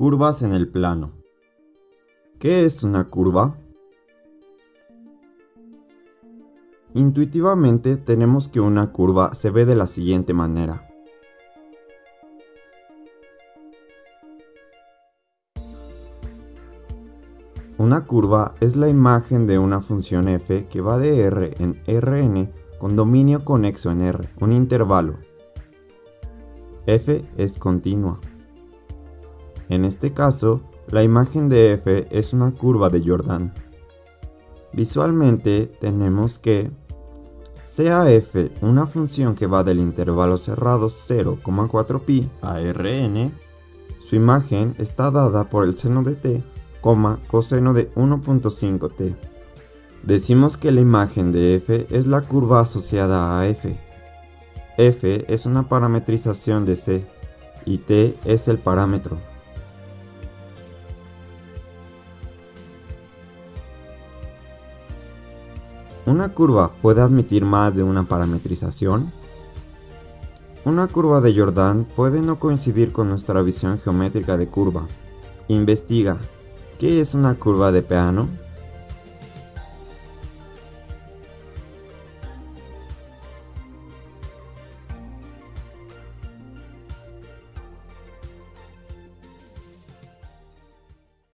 Curvas en el plano. ¿Qué es una curva? Intuitivamente tenemos que una curva se ve de la siguiente manera. Una curva es la imagen de una función f que va de R en Rn con dominio conexo en R, un intervalo. f es continua. En este caso, la imagen de f es una curva de Jordan. Visualmente tenemos que sea f una función que va del intervalo cerrado 0,4pi a Rn, su imagen está dada por el seno de t, coseno de 1.5t. Decimos que la imagen de f es la curva asociada a f. f es una parametrización de c y t es el parámetro. ¿Una curva puede admitir más de una parametrización? Una curva de Jordan puede no coincidir con nuestra visión geométrica de curva. Investiga, ¿qué es una curva de Peano?